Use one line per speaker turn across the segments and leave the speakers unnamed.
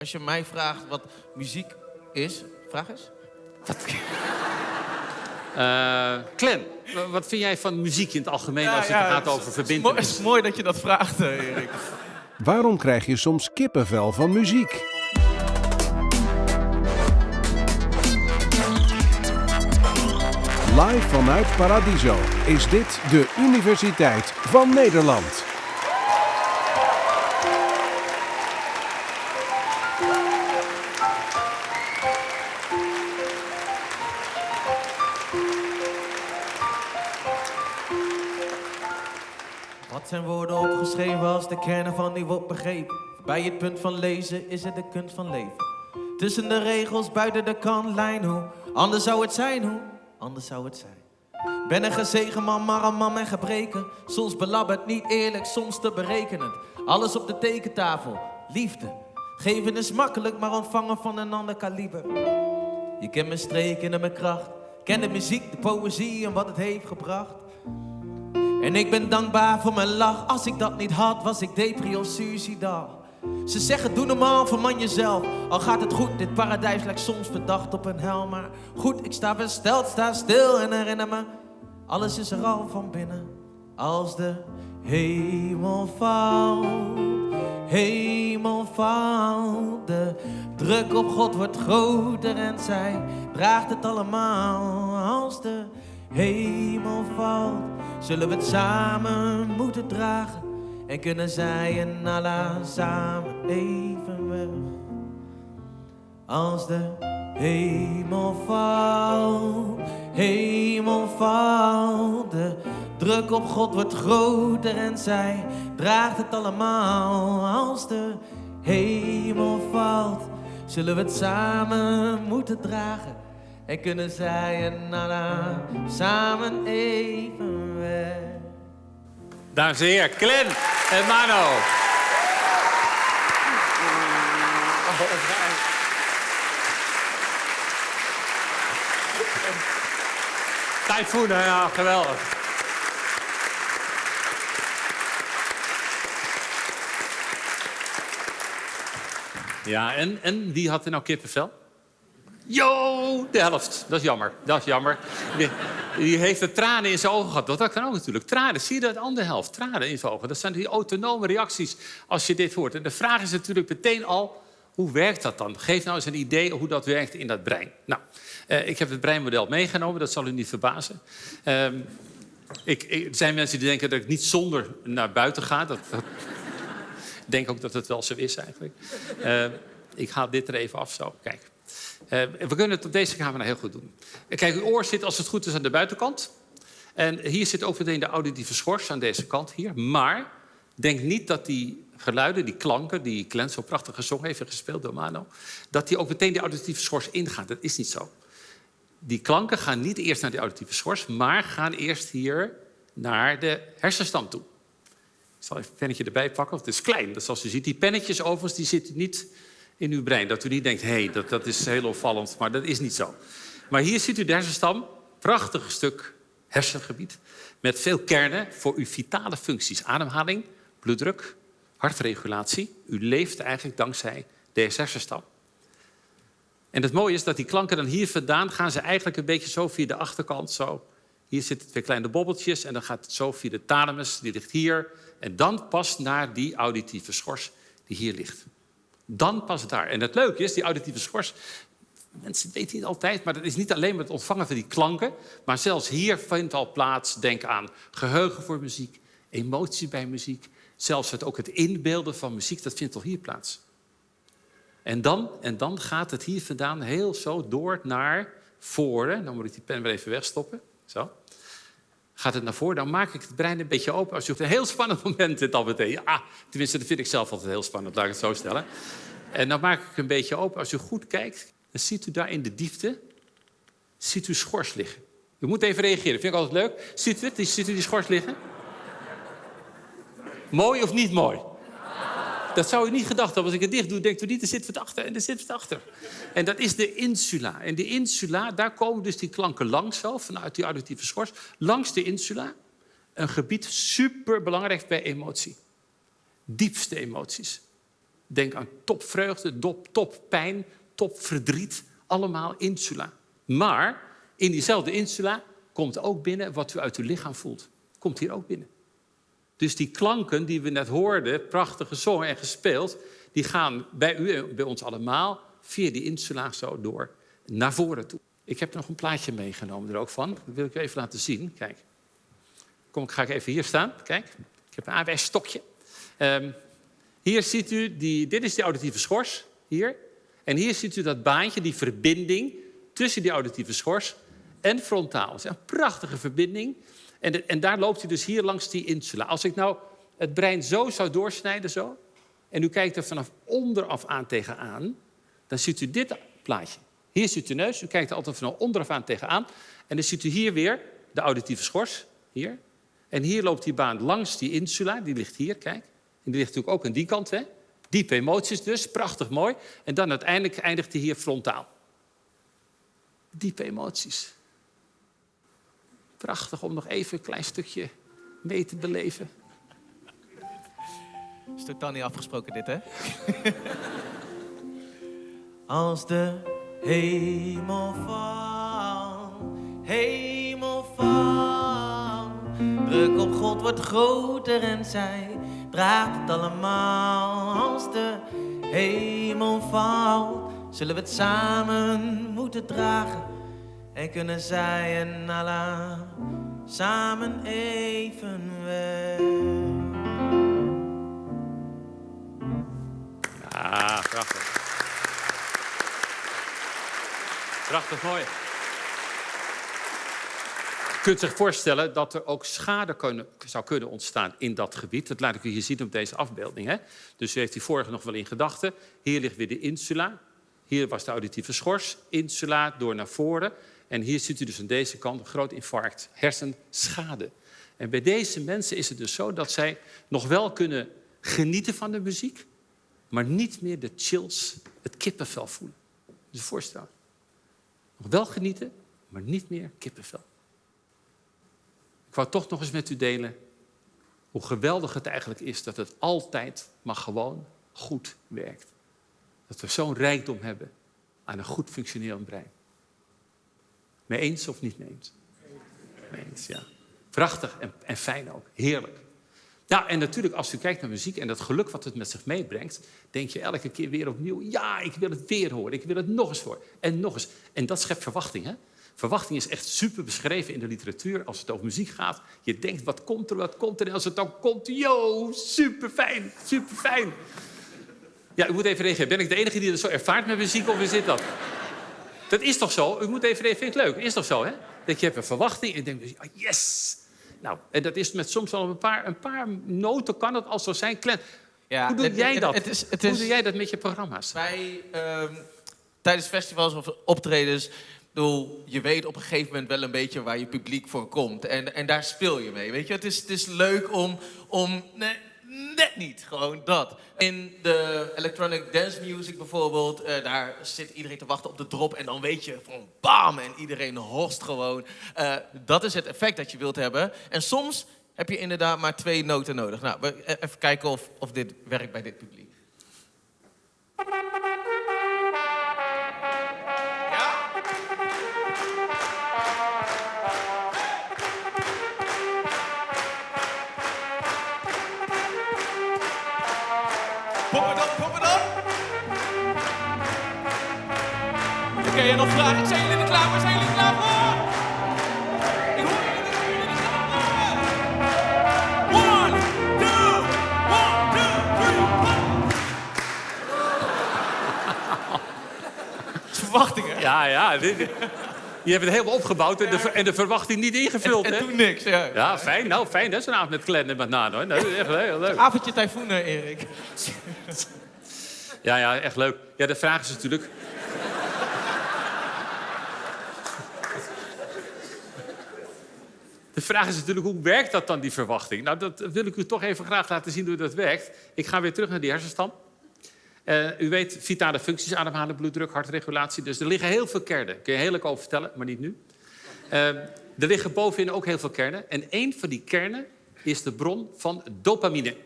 Als je mij vraagt wat muziek is, vraag eens.
Uh, Clem, wat vind jij van muziek in het algemeen als het gaat over verbindenis?
Het is mooi dat je dat vraagt, eh, Erik.
Waarom krijg je soms kippenvel van muziek? Live vanuit Paradiso is dit de Universiteit van Nederland.
Opgeschreven als de kern van die wordt begrepen? Bij het punt van lezen is het de kunst van leven. Tussen de regels, buiten de kantlijn, hoe anders zou het zijn, hoe anders zou het zijn. Ben een gezegen man, maar een man met gebreken. Soms belabberd, niet eerlijk, soms te berekenend. Alles op de tekentafel, liefde. Geven is makkelijk, maar ontvangen van een ander kaliber. Je kent mijn streken en mijn kracht. Ken de muziek, de poëzie en wat het heeft gebracht. En ik ben dankbaar voor mijn lach. Als ik dat niet had, was ik depri of suicidaal. Ze zeggen doe normaal, verman jezelf. Al gaat het goed, dit paradijs lijkt soms verdacht op een hel. Maar goed, ik sta versteld, sta stil en herinner me. Alles is er al van binnen. Als de hemel valt, hemel valt. De druk op God wordt groter en zij draagt het allemaal. Als de hemel valt, zullen we het samen moeten dragen. En kunnen zij en Allah samen even weg. Als de hemel valt, hemel valt. De druk op God wordt groter en zij draagt het allemaal. Als de hemel valt, zullen we het samen moeten dragen. En kunnen zij en Allah samen even weg.
Dames en heren, Glenn en Mano. Typhoon, ja, geweldig. Ja, en, en wie had er nou kippenvel? Yo, de helft. Dat is jammer. Dat is jammer. Die, heeft er tranen in zijn ogen gehad. Dat kan ook natuurlijk. Tranen, zie je dat? De andere helft. Tranen in zijn ogen. Dat zijn die autonome reacties als je dit hoort. En de vraag is natuurlijk meteen al... Hoe werkt dat dan? Geef nou eens een idee hoe dat werkt in dat brein. Nou, eh, ik heb het breinmodel meegenomen. Dat zal u niet verbazen. Uh, ik, er zijn mensen die denken dat ik niet zonder naar buiten ga. Dat, dat ik denk ook dat het wel zo is eigenlijk. Uh, ik haal dit er even af zo. Kijk. Uh, we kunnen het op deze camera heel goed doen. Kijk, uw oor zit als het goed is aan de buitenkant. En hier zit ook meteen de auditieve schors aan deze kant hier. Maar denk niet dat die geluiden, die klanken, die Glenn zo prachtig gezongen heeft gespeeld door Mano, dat die ook meteen die auditieve schors ingaan. Dat is niet zo. Die klanken gaan niet eerst naar die auditieve schors, maar gaan eerst hier naar de hersenstam toe. Ik zal even een pennetje erbij pakken, want het is klein. Dus zoals u ziet, die pennetjes overigens, die zitten niet in uw brein. Dat u niet denkt, hé, hey, dat, dat is heel opvallend, maar dat is niet zo. Maar hier ziet u de hersenstam, prachtig stuk hersengebied... met veel kernen voor uw vitale functies. Ademhaling, bloeddruk, hartregulatie. U leeft eigenlijk dankzij deze hersenstam. En het mooie is dat die klanken dan hier vandaan... gaan ze eigenlijk een beetje zo via de achterkant, zo... Hier zitten twee kleine bobbeltjes en dan gaat het zo via de thalamus, die ligt hier. En dan pas naar die auditieve schors die hier ligt. Dan pas daar. En het leuke is, die auditieve schors... Mensen weten niet altijd, maar dat is niet alleen met het ontvangen van die klanken. Maar zelfs hier vindt al plaats, denk aan geheugen voor muziek, emotie bij muziek. Zelfs het, ook het inbeelden van muziek, dat vindt al hier plaats. En dan, en dan gaat het hier vandaan heel zo door naar voren. Dan moet ik die pen weer even wegstoppen. Zo. Gaat het naar voren, dan maak ik het brein een beetje open. Als je een heel spannend moment dit al meteen. Ja, tenminste, dat vind ik zelf altijd heel spannend, laat ik het zo stellen. En dan maak ik het een beetje open. Als u goed kijkt, dan ziet u daar in de diepte ziet u schors liggen. U moet even reageren, vind ik altijd leuk. Ziet u? Ziet u die schors liggen? Mooi of niet mooi? Dat zou je niet gedacht hebben. Als ik het dicht doe, denkt u niet, er zit wat achter en er zit wat achter. En dat is de insula. En de insula, daar komen dus die klanken langs zo, vanuit die auditieve schors. Langs de insula. Een gebied super belangrijk bij emotie. Diepste emoties. Denk aan topvreugde, top, toppijn, topverdriet. Allemaal insula. Maar in diezelfde insula komt ook binnen wat u uit uw lichaam voelt. Komt hier ook binnen. Dus die klanken die we net hoorden, prachtig gezongen en gespeeld, die gaan bij u en bij ons allemaal via die insula zo door naar voren toe. Ik heb nog een plaatje meegenomen er ook van. Dat wil ik u even laten zien. Kijk. Kom, ga ik even hier staan. Kijk, ik heb een aanwijsstokje. Um, hier ziet u, die, dit is die auditieve schors, hier. En hier ziet u dat baantje, die verbinding tussen die auditieve schors en frontaal. Het is een prachtige verbinding. En, en daar loopt u dus hier langs die insula. Als ik nou het brein zo zou doorsnijden, zo, en u kijkt er vanaf onderaf aan tegenaan, dan ziet u dit plaatje. Hier ziet u neus, u kijkt er altijd vanaf onderaf aan tegenaan. En dan ziet u hier weer de auditieve schors, hier. En hier loopt die baan langs die insula, die ligt hier, kijk. En die ligt natuurlijk ook aan die kant, hè. Diepe emoties dus, prachtig mooi. En dan uiteindelijk eindigt hij hier frontaal. Diepe emoties. Prachtig om nog even een klein stukje mee te beleven.
Is totaal niet afgesproken dit, hè? Als de hemel valt, hemel valt. Druk op God wordt groter en zij draagt het allemaal. Als de hemel valt, zullen we het samen moeten dragen. En kunnen zij en Allah samen even weg.
Ah, prachtig. Prachtig mooi. Je kunt zich voorstellen dat er ook schade kunnen, zou kunnen ontstaan in dat gebied. Dat laat ik u hier zien op deze afbeelding. Hè? Dus u heeft die vorige nog wel in gedachten. Hier ligt weer de insula. Hier was de auditieve schors. Insula door naar voren. En hier ziet u dus aan deze kant een groot infarct, hersenschade. En bij deze mensen is het dus zo dat zij nog wel kunnen genieten van de muziek, maar niet meer de chills, het kippenvel voelen. Dus voorstel. Nog wel genieten, maar niet meer kippenvel. Ik wou toch nog eens met u delen hoe geweldig het eigenlijk is dat het altijd, maar gewoon goed werkt. Dat we zo'n rijkdom hebben aan een goed functionerend brein. Mee eens of niet mee eens? Mee eens, ja. Prachtig en, en fijn ook. Heerlijk. Nou, en natuurlijk, als u kijkt naar muziek en dat geluk wat het met zich meebrengt, denk je elke keer weer opnieuw: ja, ik wil het weer horen, ik wil het nog eens horen. En nog eens. En dat schept verwachting. Hè? Verwachting is echt super beschreven in de literatuur als het over muziek gaat. Je denkt: wat komt er, wat komt er? En als het dan komt, yo, super fijn, super fijn. Ja, ik moet even reageren. Ben ik de enige die dat zo ervaart met muziek of is dit dat? Dat is toch zo? U moet even reageren. Vind ik leuk? Is toch zo, hè? Dat je hebt een verwachting en denkt: yes, nou, en dat is met soms al een paar, een paar noten kan het al zo zijn. Ja, Hoe doe jij dat? Het is, het is, Hoe doe jij dat met je programma's?
Wij, um, tijdens festivals of optredens, bedoel, je weet op een gegeven moment wel een beetje waar je publiek voor komt. En, en daar speel je mee, weet je. Het is, het is leuk om, om nee, net niet. Gewoon dat. In de electronic dance music bijvoorbeeld, uh, daar zit iedereen te wachten op de drop en dan weet je van bam en iedereen horst gewoon. Uh, dat is het effect dat je wilt hebben. En soms heb je inderdaad maar twee noten nodig. Nou, even kijken of, of dit werkt bij dit publiek. En nog vragen. Zijn jullie er klaar voor? Zijn jullie er klaar voor? Ik hoor jullie er klaar voor. One, two, one, two, three, one. Verwachtingen.
Ja, ja. Je hebt het helemaal opgebouwd en de, en de verwachting niet ingevuld.
En,
en
toen niks, ja.
Ja, fijn. Nou, fijn. Dat is een avond met Glenn en met Nano. Hoor. Dat is echt heel leuk.
Avondje tyfoon, Erik.
Ja, ja, echt leuk. Ja, de vraag is natuurlijk... vraag is natuurlijk, hoe werkt dat dan, die verwachting? Nou, dat wil ik u toch even graag laten zien hoe dat werkt. Ik ga weer terug naar die hersenstam. Uh, u weet, vitale functies, ademhalen, bloeddruk, hartregulatie. Dus er liggen heel veel kernen. Kun je heel leuk over vertellen, maar niet nu. Uh, er liggen bovenin ook heel veel kernen. En één van die kernen is de bron van dopamine.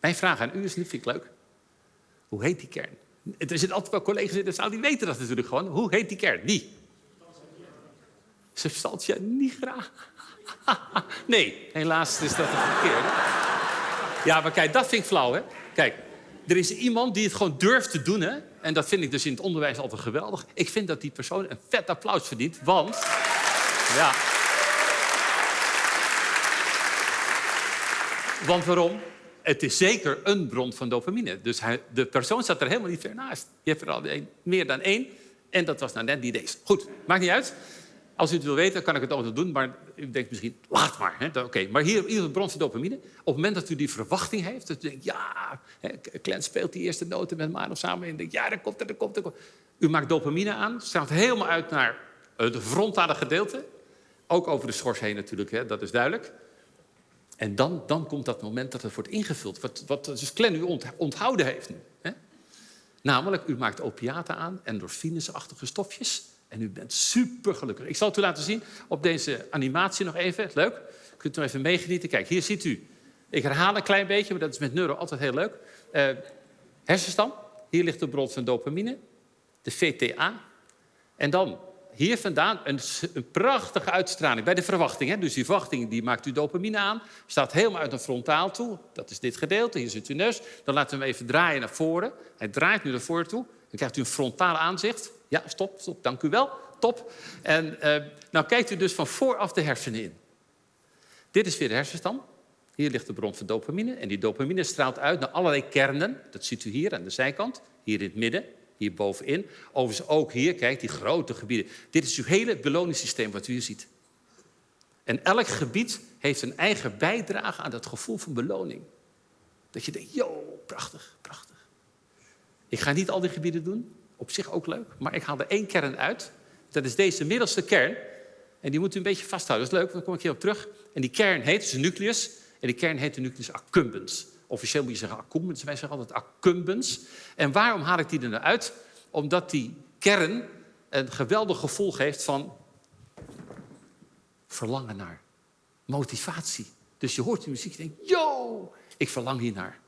Mijn vraag aan u is, niet vind ik leuk. Hoe heet die kern? Er zitten altijd wel collega's in de zaal die weten dat natuurlijk gewoon. Hoe heet die kern? Die. Substantia nigra. nee, helaas is dat een verkeerde. Ja, maar kijk, dat vind ik flauw, hè? Kijk, er is iemand die het gewoon durft te doen, hè? En dat vind ik dus in het onderwijs altijd geweldig. Ik vind dat die persoon een vet applaus verdient, want... Ja. Want waarom? Het is zeker een bron van dopamine. Dus hij, de persoon staat er helemaal niet ver naast. Je hebt er al meer dan één. En dat was nou net die deze. Goed, maakt niet uit. Als u het wil weten, kan ik het altijd doen. Maar u denkt misschien, laat maar. Oké, maar hier, is een dopamine. Op het moment dat u die verwachting heeft, dat u denkt, ja, hè, speelt die eerste noten met Mano samen. En denkt, ja, dat komt er, dat komt er. U maakt dopamine aan, straalt helemaal uit naar het frontale gedeelte. Ook over de schors heen natuurlijk, hè, dat is duidelijk. En dan, dan komt dat moment dat het wordt ingevuld. Wat, wat dus Glenn u onthouden heeft nu. Hè? Namelijk, u maakt opiaten aan, endorfinesachtige stofjes. En u bent super gelukkig. Ik zal het u laten zien op deze animatie nog even. Leuk. U kunt nog even meegenieten. Kijk, hier ziet u. Ik herhaal een klein beetje, maar dat is met neuro altijd heel leuk. Uh, hersenstam. Hier ligt de bron van dopamine. De VTA. En dan hier vandaan een, een, prachtige uitstraling bij de verwachting. Hè? Dus die verwachting die maakt u dopamine aan, staat helemaal uit een frontaal toe. Dat is dit gedeelte, hier zit uw neus. Dan laten we hem even draaien naar voren. Hij draait nu naar voren toe. Dan krijgt u een frontaal aanzicht. Ja, stop, stop, dank u wel. Top. En uh, nou kijkt u dus van vooraf de hersenen in. Dit is weer de hersenstam. Hier ligt de bron van dopamine. En die dopamine straalt uit naar allerlei kernen. Dat ziet u hier aan de zijkant, hier in het midden hier bovenin. Overigens ook hier, kijk, die grote gebieden. Dit is uw hele beloningssysteem wat u hier ziet. En elk gebied heeft een eigen bijdrage aan dat gevoel van beloning. Dat je denkt, yo, prachtig, prachtig. Ik ga niet al die gebieden doen, op zich ook leuk, maar ik haal er één kern uit. Dat is deze middelste kern. En die moet u een beetje vasthouden. Dat is leuk, daar kom ik hier op terug. En die kern heet, dus nucleus, en die kern heet de nucleus accumbens. Officieel moet je zeggen accumbens, wij zeggen altijd accumbens. En waarom haal ik die er nou uit? Omdat die kern een geweldig gevoel geeft van verlangen naar, motivatie. Dus je hoort die muziek en denkt, yo, ik verlang hier naar.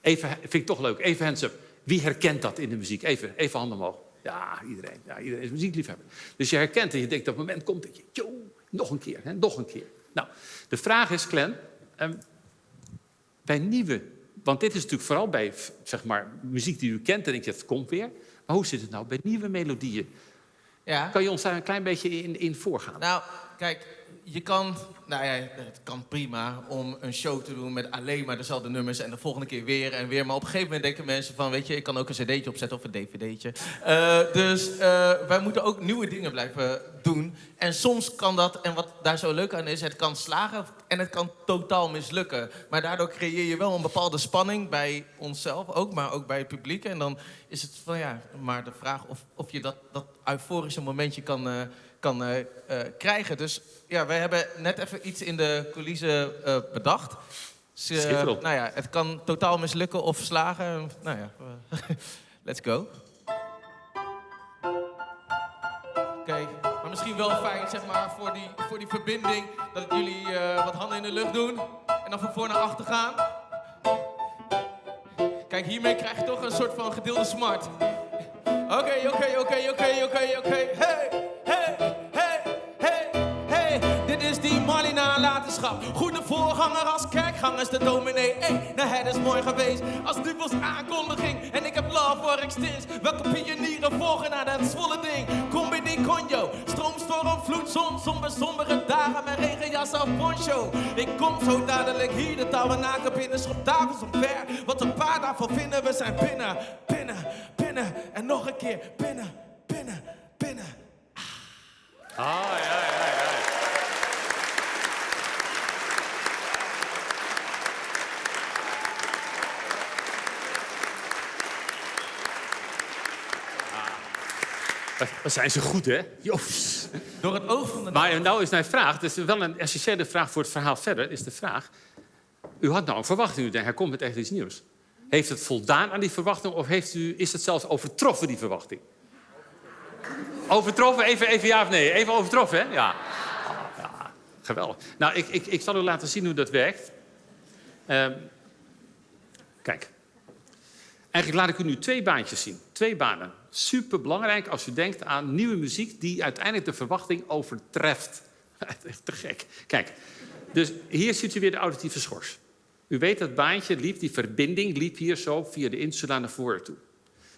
Even, vind ik toch leuk, even hands. Wie herkent dat in de muziek? Even, even handen omhoog. Ja, iedereen. Ja, iedereen is muziekliefhebber. Dus je herkent en je denkt, op het moment komt dat je, yo, nog een keer, hè, nog een keer. Nou, de vraag is, Glenn, um, bij nieuwe, want dit is natuurlijk vooral bij zeg maar, muziek die u kent, en denk je, het komt weer. Maar hoe zit het nou bij nieuwe melodieën? Ja. Kan je ons daar een klein beetje in, in voorgaan?
Nou, kijk, je kan, nou ja, het kan prima om een show te doen met alleen maar dezelfde nummers en de volgende keer weer en weer. Maar op een gegeven moment denken mensen van, weet je, ik kan ook een cd'tje opzetten of een dvd'tje. Uh, dus uh, wij moeten ook nieuwe dingen blijven doen. En soms kan dat, en wat daar zo leuk aan is, het kan slagen en het kan totaal mislukken. Maar daardoor creëer je wel een bepaalde spanning bij onszelf ook, maar ook bij het publiek. En dan is het van ja, maar de vraag of, of je dat, dat euforische momentje kan... Uh, kan uh, uh, krijgen. Dus ja, wij hebben net even iets in de coulissen uh, bedacht. Dus, nou ja, het kan totaal mislukken of slagen. Nou ja, let's go. Oké, okay. maar misschien wel fijn, zeg maar, voor die, voor die verbinding... dat jullie wat handen in de lucht doen en dan van voor naar achter gaan. Kijk, hiermee krijg je toch een soort van gedeelde smart. Oké, oké, oké, oké, oké, oké. Hey! Goede voorganger als kerkgangers, de dominee. Hey, nou het is mooi geweest als was aankondiging. En ik heb love voor extins. Welke pionieren volgen naar dat zwolle ding? Die conjo. Stroomstorm, vloedzon, somber, sombere dagen met regenjas of poncho. Ik kom zo dadelijk hier, de tabernakel binnen, schop tafels omver. Wat een paar daarvan vinden, we zijn binnen, binnen, binnen. En nog een keer, binnen, binnen, binnen.
Ah, ja. Wat zijn ze goed, hè? Joost.
Door het oog van de...
Maar nou is mijn vraag, dat is wel een essentiële vraag voor het verhaal verder, is de vraag... U had nou een verwachting, u denkt, hij komt met echt iets nieuws. Heeft het voldaan aan die verwachting of heeft u, is het zelfs overtroffen, die verwachting? Overtroffen? Even, even ja of nee? Even overtroffen, hè? Ja. ja geweldig. Nou, ik, ik, ik zal u laten zien hoe dat werkt. Uh, kijk. Eigenlijk laat ik u nu twee baantjes zien. Twee banen. Super belangrijk als u denkt aan nieuwe muziek die uiteindelijk de verwachting overtreft. Te gek. Kijk, dus hier ziet u weer de auditieve schors. U weet dat baantje liep, die verbinding liep hier zo via de insula naar voren toe.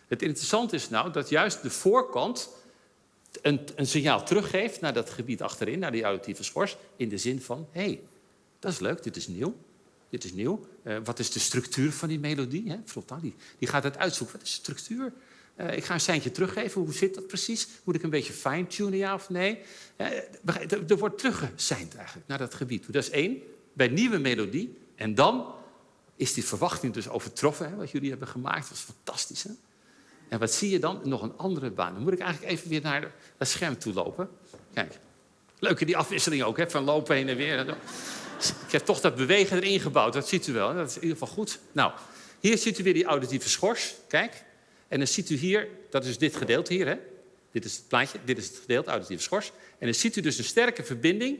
Het interessante is nou dat juist de voorkant een, een signaal teruggeeft naar dat gebied achterin, naar die auditieve schors, in de zin van, hé, hey, dat is leuk, dit is nieuw. Dit is nieuw. Uh, wat is de structuur van die melodie? Hè? Die, die gaat het uitzoeken. Wat is de structuur? Uh, ik ga een seintje teruggeven. Hoe zit dat precies? Moet ik een beetje fine-tunen, ja of nee? Uh, er wordt teruggeseind eigenlijk naar dat gebied. Dat is één, bij nieuwe melodie. En dan is die verwachting dus overtroffen, hè, wat jullie hebben gemaakt. Dat is fantastisch, hè? En wat zie je dan? Nog een andere baan. Dan moet ik eigenlijk even weer naar het scherm toe lopen. Kijk, leuke die afwisseling ook, hè? van lopen heen en weer. Ik heb toch dat bewegen erin gebouwd, dat ziet u wel. Dat is in ieder geval goed. Nou, hier ziet u weer die auditieve schors. Kijk. En dan ziet u hier, dat is dit gedeelte hier. Hè? Dit is het plaatje, dit is het gedeelte, auditieve schors. En dan ziet u dus een sterke verbinding...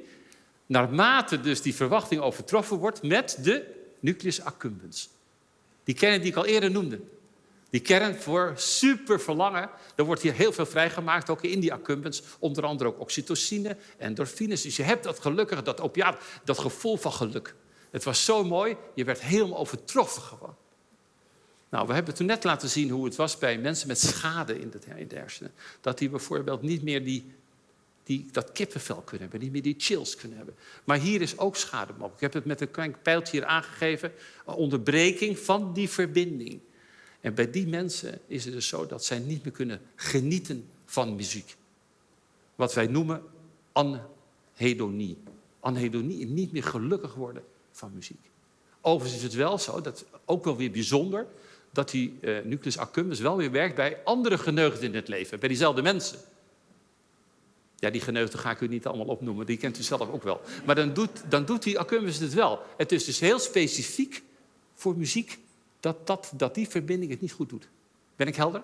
naarmate dus die verwachting overtroffen wordt met de nucleus accumbens. Die kern die ik al eerder noemde. Die kern voor super verlangen. Er wordt hier heel veel vrijgemaakt, ook in die accumbens. Onder andere ook oxytocine, endorfines. Dus je hebt dat gelukkige, dat opiaat, dat gevoel van geluk. Het was zo mooi, je werd helemaal overtroffen gewoon. Nou, we hebben toen net laten zien hoe het was bij mensen met schade in de hersenen. Dat die bijvoorbeeld niet meer die, die, dat kippenvel kunnen hebben, niet meer die chills kunnen hebben. Maar hier is ook schade mogelijk. Ik heb het met een klein pijltje hier aangegeven. Een onderbreking van die verbinding. En bij die mensen is het dus zo dat zij niet meer kunnen genieten van muziek. Wat wij noemen anhedonie. Anhedonie, niet meer gelukkig worden van muziek. Overigens is het wel zo, dat ook wel weer bijzonder, dat die uh, nucleus accumbens wel weer werkt bij andere geneugden in het leven, bij diezelfde mensen. Ja, die geneugden ga ik u niet allemaal opnoemen, die kent u zelf ook wel. Maar dan doet, dan doet die accumbens het wel. Het is dus heel specifiek voor muziek dat, dat, dat die verbinding het niet goed doet. Ben ik helder?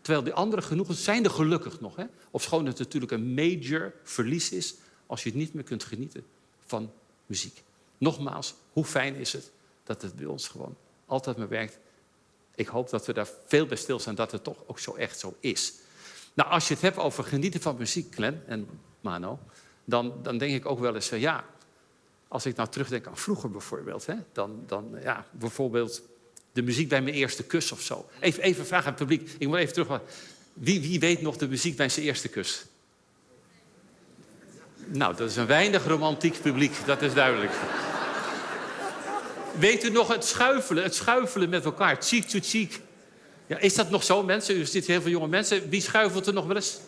Terwijl die andere genoegen zijn er gelukkig nog. Hè? Ofschoon het natuurlijk een major verlies is als je het niet meer kunt genieten van muziek. Nogmaals, hoe fijn is het dat het bij ons gewoon altijd maar werkt. Ik hoop dat we daar veel bij stilstaan dat het toch ook zo echt zo is. Nou, als je het hebt over genieten van muziek, Glenn en Mano, dan, dan denk ik ook wel eens ja, als ik nou terugdenk aan vroeger bijvoorbeeld, hè, dan, dan ja, bijvoorbeeld de muziek bij mijn eerste kus of zo. Even, even vragen aan het publiek. Ik moet even terug. Wie, wie weet nog de muziek bij zijn eerste kus? Nou, dat is een weinig romantiek publiek, dat is duidelijk. Weet u nog het schuifelen, het schuifelen met elkaar, cheek to cheek? Ja, is dat nog zo, mensen? Er zitten heel veel jonge mensen. Wie schuifelt er nog wel eens?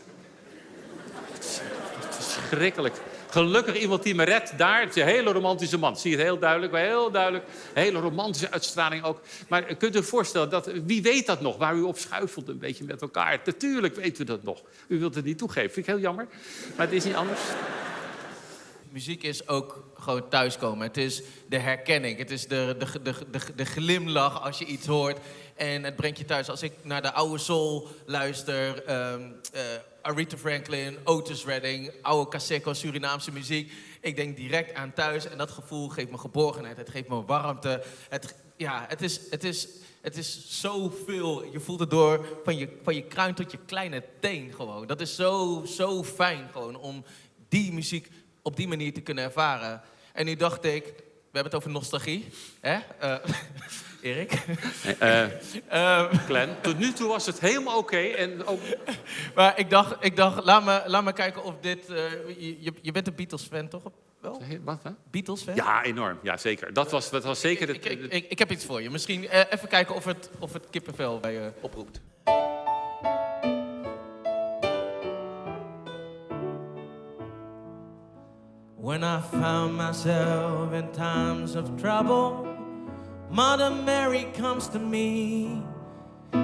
Verschrikkelijk. Gelukkig iemand die me redt daar. Het hele romantische man. Zie je het heel duidelijk, heel duidelijk. Hele romantische uitstraling ook. Maar kunt u voorstellen, dat, wie weet dat nog? Waar u op schuifelt een beetje met elkaar. Natuurlijk weten we dat nog. U wilt het niet toegeven. Vind ik heel jammer. Maar het is niet anders.
Muziek is ook gewoon thuiskomen. Het is de herkenning. Het is de, de, de, de, glimlach als je iets hoort. En het brengt je thuis. Als ik naar de oude soul luister... Um, Aretha Franklin, Otis Redding, oude Caseco, Surinaamse muziek. Ik denk direct aan thuis en dat gevoel geeft me geborgenheid. Het geeft me warmte. Het, ja, het is, het is, het is zoveel. Je voelt het door van je, van je kruin tot je kleine teen gewoon. Dat is zo, zo fijn gewoon om die muziek op die manier te kunnen ervaren. En nu dacht ik, we hebben het over nostalgie. Hè? Uh, Erik?
Uh, uh, Glenn, tot nu toe was het helemaal oké. en ook...
Maar ik dacht, ik dacht laat, me, laat me kijken of dit... Uh, je, je bent een Beatles-fan, toch? Wel?
Wat, hè?
Beatles-fan?
Ja, enorm. Ja, zeker. Dat was, dat was zeker...
Ik, ik, ik, ik heb iets voor je. Misschien even kijken of het, of het kippenvel bij je oproept. When I found myself in times of trouble Mother Mary comes to me,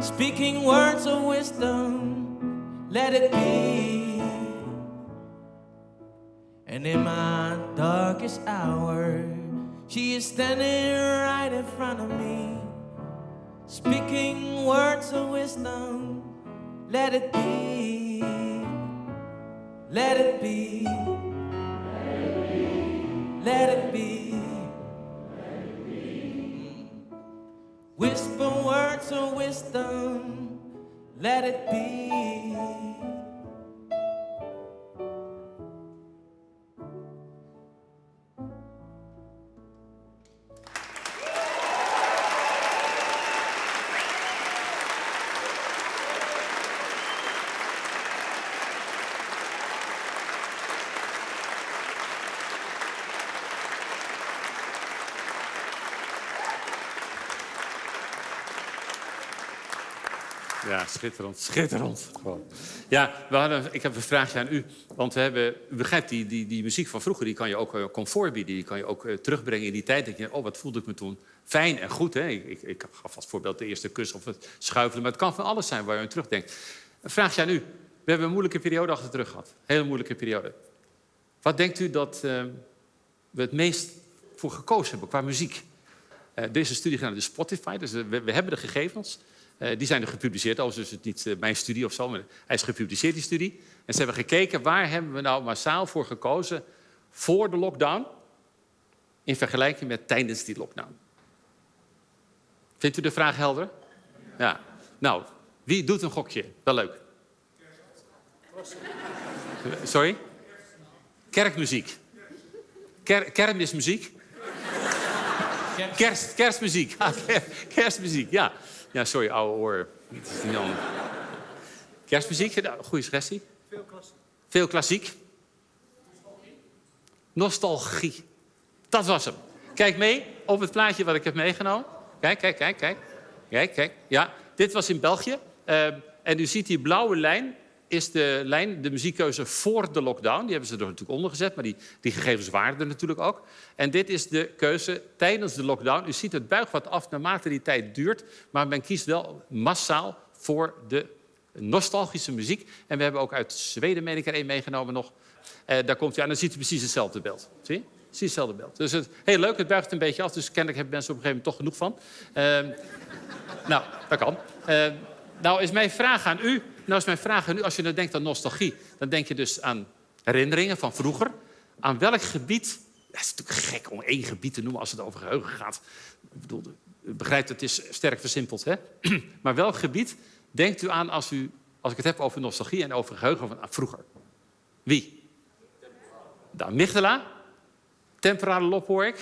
speaking words of wisdom, let it be. And in my darkest hour, she is standing right in front of me, speaking words of wisdom, let it be. Let it be. Let it be. Whisper words of wisdom, let it be.
Schitterend, schitterend. Ja, we hadden, ik heb een vraagje aan u. Want we hebben, u begrijpt, die, die, die muziek van vroeger... die kan je ook eh, comfort bieden. Die kan je ook eh, terugbrengen in die tijd. denk je, oh, wat voelde ik me toen fijn en goed. Hè? Ik, ik, gaf als voorbeeld de eerste kus of het schuifelen. Maar het kan van alles zijn waar je aan terugdenkt. Een vraagje aan u. We hebben een moeilijke periode achter de rug gehad. Hele moeilijke periode. Wat denkt u dat eh, we het meest voor gekozen hebben qua muziek? Een studie gedaan, de Spotify. Dus we, we hebben de gegevens. Eh, die zijn er gepubliceerd. Overigens is het niet eh, mijn studie of zo, maar hij is gepubliceerd, die studie. En ze hebben gekeken waar hebben we nou massaal voor gekozen voor de lockdown... in vergelijking met tijdens die lockdown. Vindt u de vraag helder? Ja. Nou, wie doet een gokje? Wel leuk. Sorry? Kerkmuziek. Ker kermismuziek? Kerst, kerstmuziek. Ah, ker- kerstmuziek, ja. Ja, sorry, oude oor. Het is niet anders. Kerstmuziek, nou, goede suggestie. Veel klassiek. Veel klassiek. Nostalgie. Dat was hem. Kijk mee op het plaatje wat ik heb meegenomen. Kijk, kijk, kijk, kijk. Kijk, kijk. Ja, dit was in België. Eh, en u ziet die blauwe lijn is de lijn, de muziekkeuze voor de lockdown. Die hebben ze er natuurlijk onder gezet, maar die, die gegevens waren er natuurlijk ook. En dit is de keuze tijdens de lockdown. U ziet het buigt wat af naarmate die tijd duurt, maar men kiest wel massaal voor de nostalgische muziek. En we hebben ook uit Zweden, meen ik er één meegenomen nog. Eh, daar komt hij aan, dan ziet u precies hetzelfde beeld. Zie? Precies hetzelfde beeld. Dus het, heel leuk, het buigt een beetje af, dus kennelijk hebben mensen op een gegeven moment toch genoeg van. Ehm, nou, dat kan. Eh, nou is mijn vraag aan u. Nou is mijn vraag aan u, als je nou denkt aan nostalgie, dan denk je dus aan herinneringen van vroeger. Aan welk gebied? Het is natuurlijk gek om één gebied te noemen als het over geheugen gaat. Ik bedoel, u begrijpt, het is sterk versimpeld, hè? maar welk gebied denkt u aan als, u, als ik het heb over nostalgie en over geheugen van vroeger? Wie? De amygdala? Temporale lob.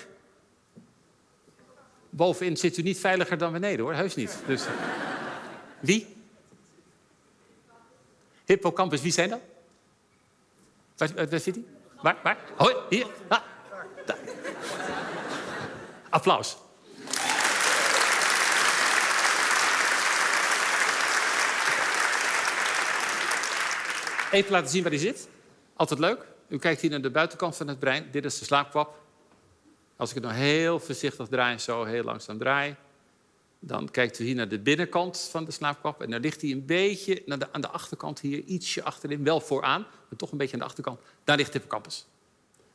Bovenin zit u niet veiliger dan beneden hoor, heus niet. Dus, wie? Hippocampus, wie zijn dat? Waar, zit hij? Waar? Waar? Hoi, hier. Ah. Applaus. Even laten zien waar hij zit. Altijd leuk. U kijkt hier naar de buitenkant van het brein. Dit is de slaapkwap. Als ik het nou heel voorzichtig draai, zo heel langzaam draai... dan kijkt u hier naar de binnenkant van de slaapkwap... en dan ligt hij een beetje naar aan de achterkant hier, ietsje achterin. Wel vooraan, maar toch een beetje aan de achterkant. Daar ligt de hippocampus.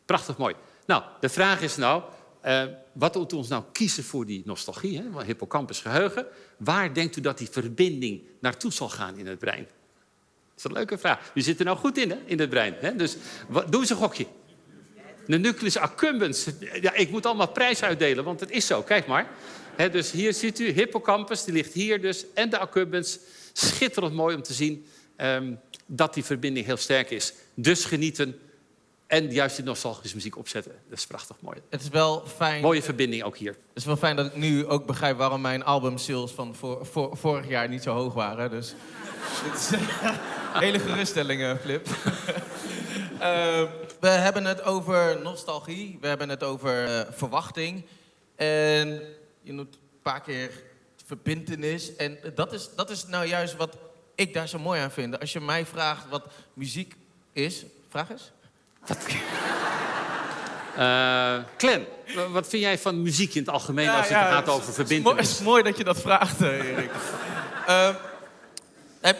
Prachtig mooi. Nou, de vraag is nou... eh, wat doet ons nou kiezen voor die nostalgie, hè? hippocampus geheugen? Waar denkt u dat die verbinding naartoe zal gaan in het brein? Dat is een leuke vraag. U zit er nou goed in, hè, in het brein. Hè? Dus wat, doe eens een gokje. De nucleus accumbens. Ja, ik moet allemaal prijs uitdelen, want het is zo. Kijk maar. Dus hier ziet u hippocampus, die ligt hier dus. En de accumbens. Schitterend mooi om te zien ehm, dat die verbinding heel sterk is. Dus genieten en juist die nostalgische muziek opzetten. Dat is prachtig mooi.
Het is wel fijn.
Mooie verbinding ook hier.
Het is wel fijn dat ik nu ook begrijp waarom mijn albumsales van voor, voor, vorig jaar niet zo hoog waren. Dus dit is hele geruststellingen, Flip. Eh, we hebben het over nostalgie, we hebben het over eh, verwachting. En je noemt een paar keer verbintenis. En dat is, dat is nou juist wat ik daar zo mooi aan vind. Als je mij vraagt wat muziek is, vraag eens.
Eh Clem, wa- wat vind jij van muziek in het algemeen als het gaat over
Het is,
verbindenis?
mooi, mooi dat je dat vraagt, eh, Erik. Eh, eh,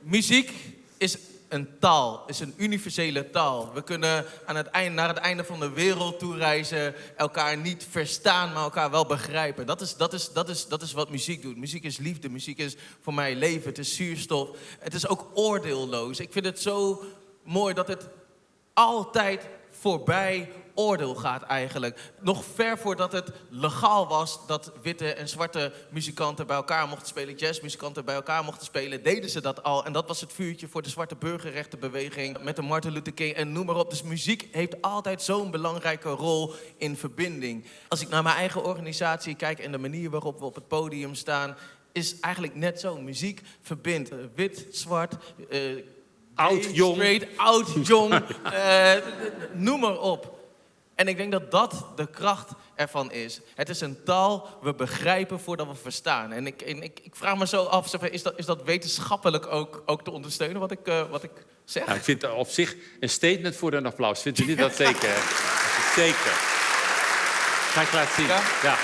muziek is een taal, is een universele taal. We kunnen aan het eind, naar het einde van de wereld toe reizen, elkaar niet verstaan, maar elkaar wel begrijpen. Dat is, dat, is, dat, is, dat is wat muziek doet. Muziek is liefde, muziek is voor mij leven, het is zuurstof. Het is ook oordeelloos. Ik vind het zo mooi dat het altijd voorbij oordeel gaat eigenlijk. Nog ver voordat het legaal was dat witte en zwarte muzikanten bij elkaar mochten spelen, jazzmuzikanten bij elkaar mochten spelen, deden ze dat al. En dat was het vuurtje voor de zwarte burgerrechtenbeweging met de Martin Luther King en noem maar op. Dus muziek heeft altijd zo'n belangrijke rol in verbinding. Als ik naar mijn eigen organisatie kijk en de manier waarop we op het podium staan, is eigenlijk net zo. Muziek verbindt. Uh, wit, zwart, uh,
Oud, jong.
straight, oud, jong, uh, noem maar op. En ik denk dat dat de kracht ervan is. Het is een taal we begrijpen voordat we verstaan. En ik, en ik, ik vraag me zo af, is dat, is dat wetenschappelijk ook, ook te ondersteunen wat ik, uh, wat ik zeg?
Nou, ik vind het op zich een statement voor een applaus. Vindt u niet dat zeker? zeker. Ga ik laten zien.
Ja?
ja.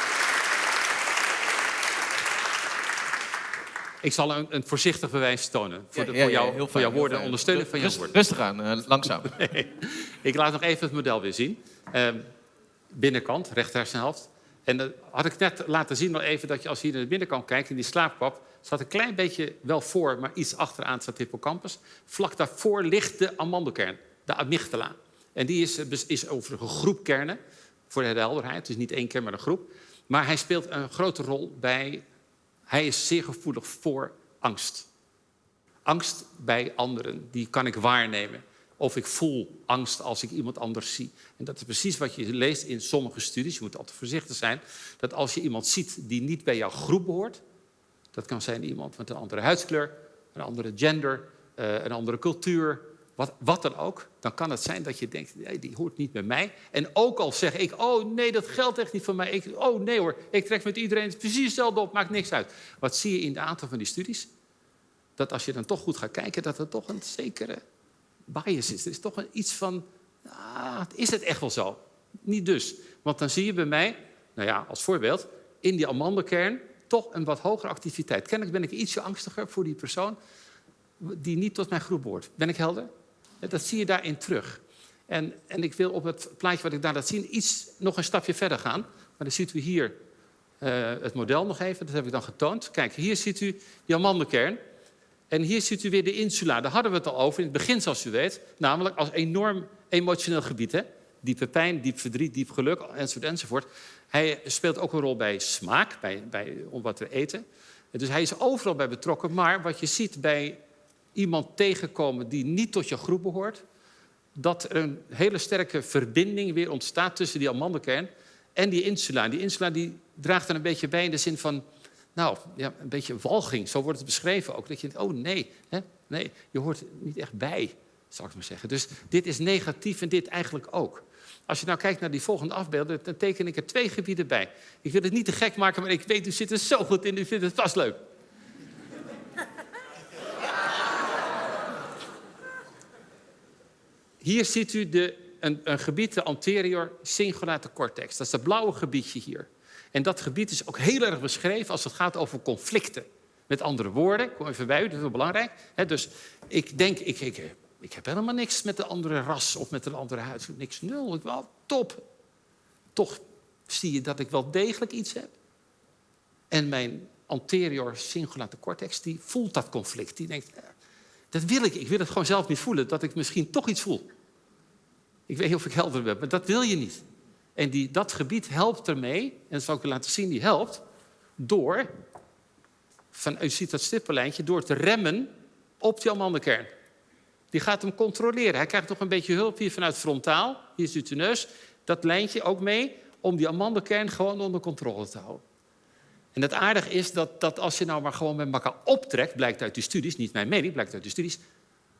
Ik zal een, een, voorzichtig bewijs tonen. Voor, de,
ja, ja,
voor, jou,
heel
voor jouw woorden, ondersteunen van jouw woorden.
Rustig aan, uh, langzaam.
Nee. Ik laat nog even het model weer zien. Uh, binnenkant, rechterhersenhelft. En dan had ik net laten zien nog even dat je als je hier naar de binnenkant kijkt... in die slaapkwap, staat een klein beetje wel voor... maar iets achteraan staat hippocampus. Vlak daarvoor ligt de amandelkern, de amygdala. En die is, is over een groep kernen, voor de helderheid. Dus niet één kern, maar een groep. Maar hij speelt een grote rol bij... Hij is zeer gevoelig voor angst. Angst bij anderen, die kan ik waarnemen. Of ik voel angst als ik iemand anders zie. En dat is precies wat je leest in sommige studies. Je moet altijd voorzichtig zijn. Dat als je iemand ziet die niet bij jouw groep behoort. Dat kan zijn iemand met een andere huidskleur, een andere gender, een andere cultuur. Wat, wat dan ook. Dan kan het zijn dat je denkt, nee, die hoort niet bij mij. En ook al zeg ik, oh nee, dat geldt echt niet voor mij. Ik, oh nee hoor, ik trek met iedereen precies hetzelfde op, maakt niks uit. Wat zie je in de aantal van die studies? Dat als je dan toch goed gaat kijken, dat er toch een zekere bias is. Er is toch iets van, ah, is het echt wel zo? Niet dus. Want dan zie je bij mij, nou ja, als voorbeeld, in die amandelkern toch een wat hogere activiteit. Kennelijk ben ik ietsje angstiger voor die persoon die niet tot mijn groep behoort. Ben ik helder? Dat zie je daarin terug. En, en ik wil op het plaatje wat ik daar laat zien iets nog een stapje verder gaan. Maar dan ziet u hier uh, het model nog even, dat heb ik dan getoond. Kijk, hier ziet u die amandelkern. En hier ziet u weer de insula. Daar hadden we het al over in het begin, zoals u weet. Namelijk als enorm emotioneel gebied. Hè? Diepe pijn, diep verdriet, diep geluk, enzovoort, enzovoort. Hij speelt ook een rol bij smaak, bij, bij om wat we eten. Dus hij is overal bij betrokken. Maar wat je ziet bij iemand tegenkomen die niet tot je groep behoort... dat er een hele sterke verbinding weer ontstaat tussen die amandelkern en die insula. En die insula die draagt er een beetje bij in de zin van... Nou, ja, een beetje walging, zo wordt het beschreven ook. Dat je oh nee, hè? nee, je hoort niet echt bij, zal ik maar zeggen. Dus dit is negatief en dit eigenlijk ook. Als je nou kijkt naar die volgende afbeelden, dan teken ik er twee gebieden bij. Ik wil het niet te gek maken, maar ik weet, u zit er zo goed in, u vindt het vast leuk. Hier ziet u de, een, een gebied, de anterior cingulate cortex. Dat is dat blauwe gebiedje hier. En dat gebied is ook heel erg beschreven als het gaat over conflicten. Met andere woorden, kom even bij u, dat is heel belangrijk. dus ik denk, ik, ik, ik heb helemaal niks met de andere ras of met een andere huid. Niks, nul, ik wel top. Toch zie je dat ik wel degelijk iets heb. En mijn anterior cingulate cortex, die voelt dat conflict. Die denkt, dat wil ik. Ik wil het gewoon zelf niet voelen, dat ik misschien toch iets voel. Ik weet niet of ik helder ben, maar dat wil je niet. En die, dat gebied helpt ermee, en dat zal ik u laten zien, die helpt door, u ziet dat stippenlijntje, door te remmen op die amandelkern. Die gaat hem controleren. Hij krijgt nog een beetje hulp hier vanuit frontaal, hier is de neus, dat lijntje ook mee, om die amandelkern gewoon onder controle te houden. En het aardige is dat, dat als je nou maar gewoon met elkaar optrekt, blijkt uit die studies, niet mijn mening, blijkt uit de studies,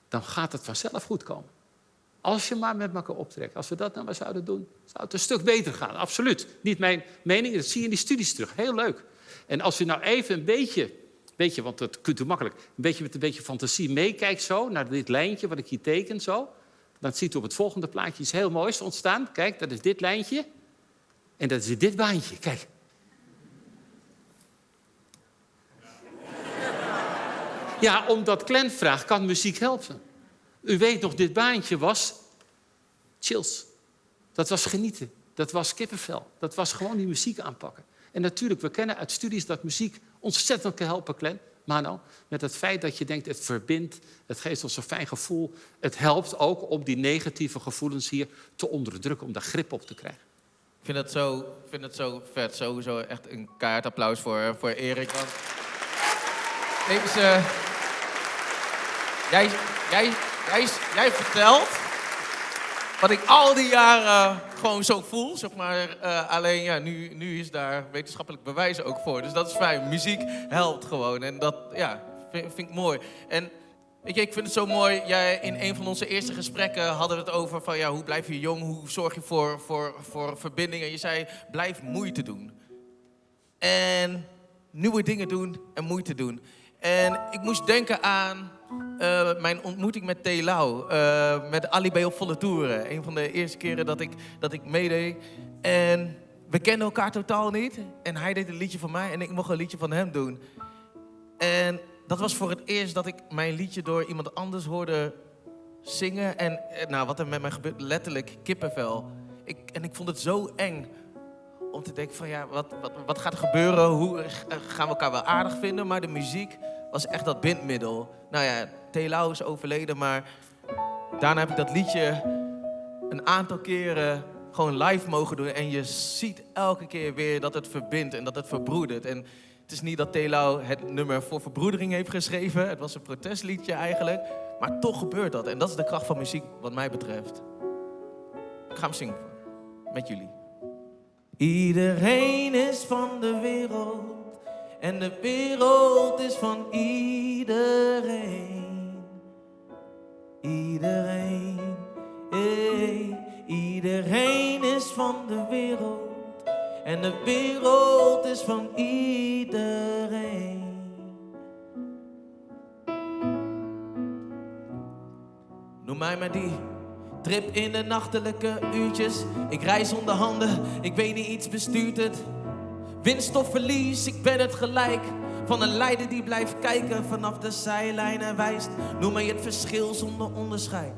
dan gaat het vanzelf goed komen. Als je maar met elkaar optrekt. Als we dat nou maar zouden doen, zou het een stuk beter gaan. Absoluut. Niet mijn mening, dat zie je in die studies terug. Heel leuk. En als je nou even een beetje, beetje want dat kunt u makkelijk, een beetje met een beetje fantasie meekijkt zo, naar dit lijntje wat ik hier teken zo, dan ziet u op het volgende plaatje iets heel moois ontstaan. Kijk, dat is dit lijntje. En dat is dit baantje. Kijk. Ja, omdat Glenn vraagt, kan muziek helpen? U weet nog, dit baantje was chills. Dat was genieten. Dat was kippenvel. Dat was gewoon die muziek aanpakken. En natuurlijk, we kennen uit studies dat muziek ontzettend kan helpen, Glenn. Mano, met het feit dat je denkt, het verbindt, het geeft ons een fijn gevoel. Het helpt ook om die negatieve gevoelens hier te onderdrukken, om daar grip op te krijgen.
Ik vind het zo, vind het zo vet. Sowieso echt een keihard applaus voor, voor Erik. Want deze... Jij, jij, jij, jij vertelt wat ik al die jaren gewoon zo voel, zeg maar. Uh, alleen ja, nu, nu is daar wetenschappelijk bewijs ook voor. Dus dat is fijn. Muziek helpt gewoon. En dat ja, vind, ik mooi. En Weet je, ik vind het zo mooi. Jij, in een van onze eerste gesprekken hadden we het over van ja, hoe blijf je jong? Hoe zorg je voor, voor, voor verbinding? En je zei, blijf moeite doen. En nieuwe dingen doen en moeite doen. En ik moest denken aan uh, mijn ontmoeting met Telau. Uh, met Ali op volle toeren. Een van de eerste keren dat ik, dat ik meedeed. En we kenden elkaar totaal niet. En hij deed een liedje van mij en ik mocht een liedje van hem doen. En dat was voor het eerst dat ik mijn liedje door iemand anders hoorde zingen. En eh, nou, wat er met mij gebeurt, letterlijk kippenvel. Ik, en ik vond het zo eng om te denken van ja, wat, wat, wat gaat er gebeuren? Hoe eh, gaan we elkaar wel aardig vinden? Maar de muziek was echt dat bindmiddel. Nou ja, Telau is overleden, maar daarna heb ik dat liedje een aantal keren gewoon live mogen doen. En je ziet elke keer weer dat het verbindt en dat het verbroedert. En het is niet dat Telau het nummer voor verbroedering heeft geschreven. Het was een protestliedje eigenlijk. Maar toch gebeurt dat. En dat is de kracht van muziek wat mij betreft. Ik ga hem zingen met jullie. Iedereen is van de wereld. En de wereld is van iedereen. Iedereen. Hey, iedereen is van de wereld. En de wereld is van iedereen. Noem mij maar die. Trip in de nachtelijke uurtjes. Ik reis zonder handen, ik weet niet, iets bestuurt het. Winst of verlies, ik ben het gelijk. Van een leider die blijft kijken vanaf de zijlijn en wijst. Noem mij het verschil zonder onderscheid.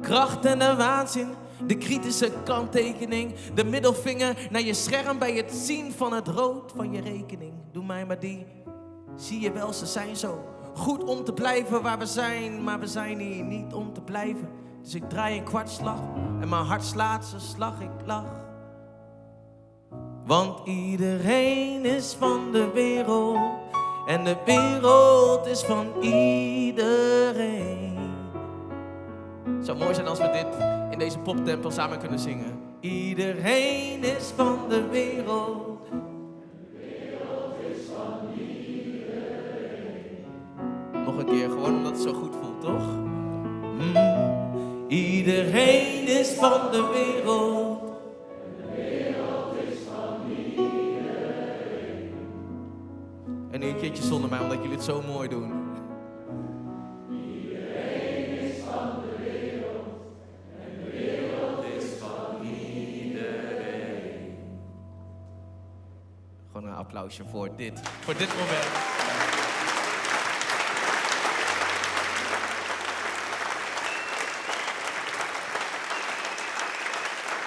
Kracht en de waanzin de kritische kanttekening, de middelvinger naar je scherm bij het zien van het rood van je rekening. Doe mij maar die. Zie je wel, ze zijn zo goed om te blijven waar we zijn, maar we zijn hier niet om te blijven. Dus ik draai een kwartslag en mijn hart slaat zijn slag, ik lach. Want iedereen is van de wereld en de wereld is van iedereen. Het zou mooi zijn als we dit in deze poptempel samen kunnen zingen. Iedereen is van de wereld. De wereld is van iedereen. Nog een keer, gewoon omdat het zo goed voelt, toch? Mm. Iedereen is van de wereld. Een zonder mij, omdat jullie het zo mooi doen. applausje voor dit, voor dit moment.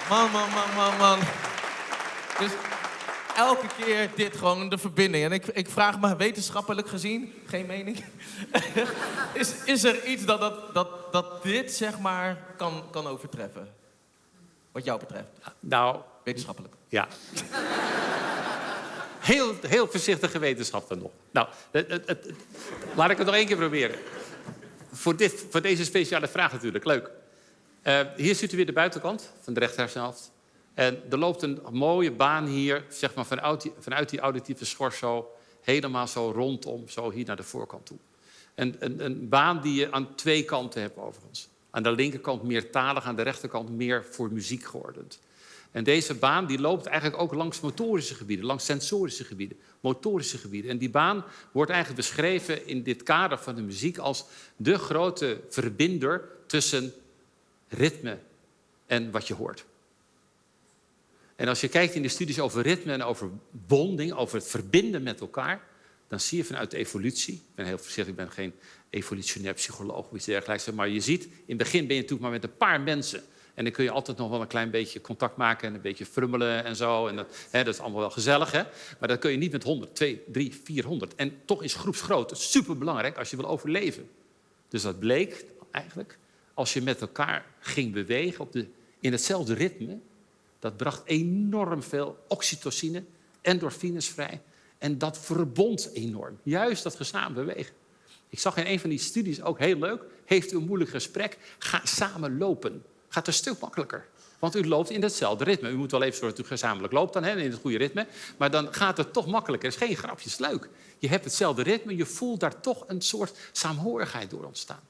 Man, man, man, man, man. Dus elke keer dit gewoon de verbinding. En ik, ik vraag me wetenschappelijk gezien, geen mening. is, is er iets dat, dat, dat, dat dit zeg maar kan, kan overtreffen? Wat jou betreft?
Nou.
Wetenschappelijk.
Ja. Heel, heel voorzichtige wetenschap dan nog. Nou, het, het, het, laat ik het nog één keer proberen. Voor, dit, voor deze speciale vraag natuurlijk, leuk. Uh, hier ziet u weer de buitenkant van de rechterhelft. En er loopt een mooie baan hier, zeg maar vanuit die, vanuit die auditieve schors zo... helemaal zo rondom, zo hier naar de voorkant toe. En, een, een baan die je aan twee kanten hebt overigens. Aan de linkerkant meer talig, aan de rechterkant meer voor muziek geordend. En deze baan die loopt eigenlijk ook langs motorische gebieden, langs sensorische gebieden, motorische gebieden. En die baan wordt eigenlijk beschreven in dit kader van de muziek als de grote verbinder tussen ritme en wat je hoort. En als je kijkt in de studies over ritme en over bonding, over het verbinden met elkaar, dan zie je vanuit de evolutie, ik ben heel voorzichtig, ik ben geen evolutionair psycholoog of iets dergelijks, maar je ziet, in het begin ben je natuurlijk maar met een paar mensen En dan kun je altijd nog wel een klein beetje contact maken en een beetje frummelen en zo. En dat, hè, dat is allemaal wel gezellig, hè? Maar dat kun je niet met 100, 2, 3, 400. En toch is groepsgrootte superbelangrijk als je wil overleven. Dus dat bleek eigenlijk, als je met elkaar ging bewegen op de, in hetzelfde ritme, dat bracht enorm veel oxytocine, endorfines vrij. En dat verbond enorm. Juist dat gezamenlijk bewegen. Ik zag in een van die studies ook heel leuk. Heeft u een moeilijk gesprek? Ga samen lopen. Gaat een stuk makkelijker. Want u loopt in hetzelfde ritme. U moet wel even zorgen dat u gezamenlijk loopt dan, hè, in het goede ritme. Maar dan gaat het toch makkelijker. Het is geen grapje, is leuk. Je hebt hetzelfde ritme. Je voelt daar toch een soort saamhorigheid door ontstaan.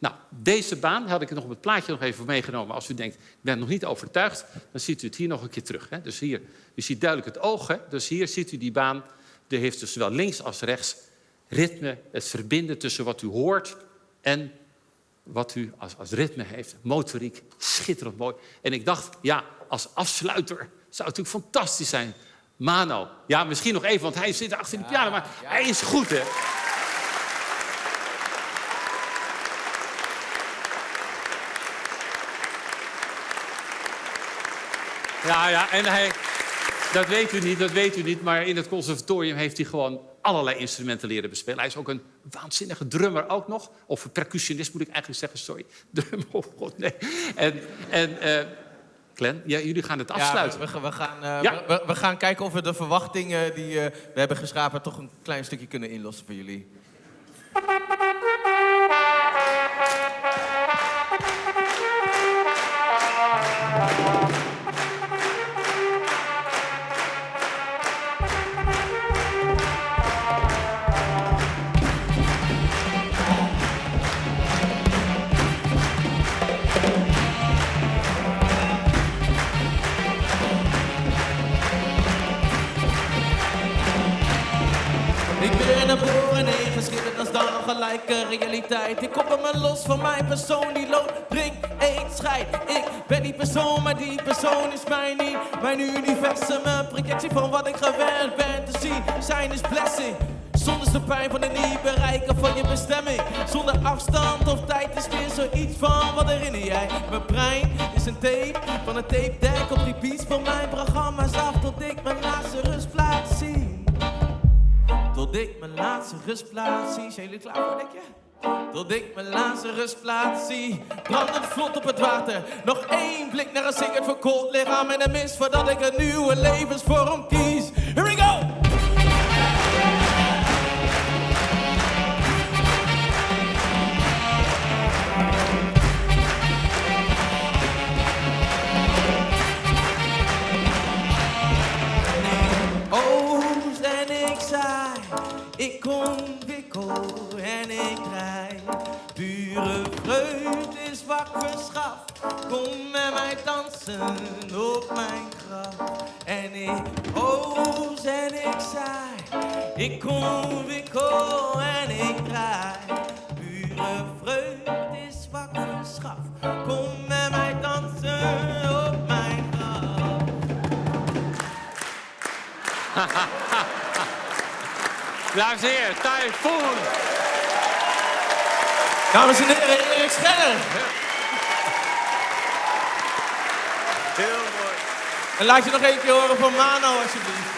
Nou, deze baan had ik nog op het plaatje nog even meegenomen. Als u denkt, ik ben nog niet overtuigd, dan ziet u het hier nog een keer terug. Hè? Dus hier, u ziet duidelijk het oog. Hè? Dus hier ziet u die baan. Die heeft dus zowel links als rechts ritme, het verbinden tussen wat u hoort en wat u als, als ritme heeft. Motoriek, schitterend mooi. En ik dacht, ja, als afsluiter zou het natuurlijk fantastisch zijn. Mano, ja, misschien nog even, want hij zit achter de piano, maar hij is goed, hè? Ja, ja, en hij, dat weet u niet, dat weet u niet, maar in het conservatorium heeft hij gewoon allerlei instrumenten leren bespelen. Hij is ook een waanzinnige drummer ook nog. Of percussionist moet ik eigenlijk zeggen, sorry. Drummer, oh god, nee. En, en uh, Glenn, ja, jullie gaan het afsluiten.
Ja, we, we, gaan, uh, ja. we, we, gaan kijken of we de verwachtingen die uh, we hebben geschapen... toch een klein stukje kunnen inlossen voor jullie. Mijn persoon die loopt, drink, eet, scheid. Ik ben die persoon, maar die persoon is mij niet. Mijn universum, een projectie van wat ik gewend ben te zien. Zijn is blessing. Zonder de pijn van het niet bereiken van je bestemming. Zonder afstand of tijd is weer zoiets van wat herinner jij. Mijn brein is een tape van een tape deck op die beats van mijn programma's af tot ik mijn laatste rustplaats zie. Tot ik mijn laatste rustplaats zie. Zijn jullie klaar voor, denk je? Tot ik mijn laatste rustplaats zie. Brandend vlot op het water. Nog één blik naar een zinkend verkoold lichaam. En een mist voordat ik een nieuwe levensvorm kies. Kom met mij dansen op mijn graf. En ik oos en ik saai. Ik ontwikkel en ik draai. Pure vreugd is wat. Kom met mij dansen op mijn graf.
Dames en heren, Typhoon.
Dames en heren, Erik Scheller.
Heel mooi.
En laat je nog één keer horen van Mano, alsjeblieft.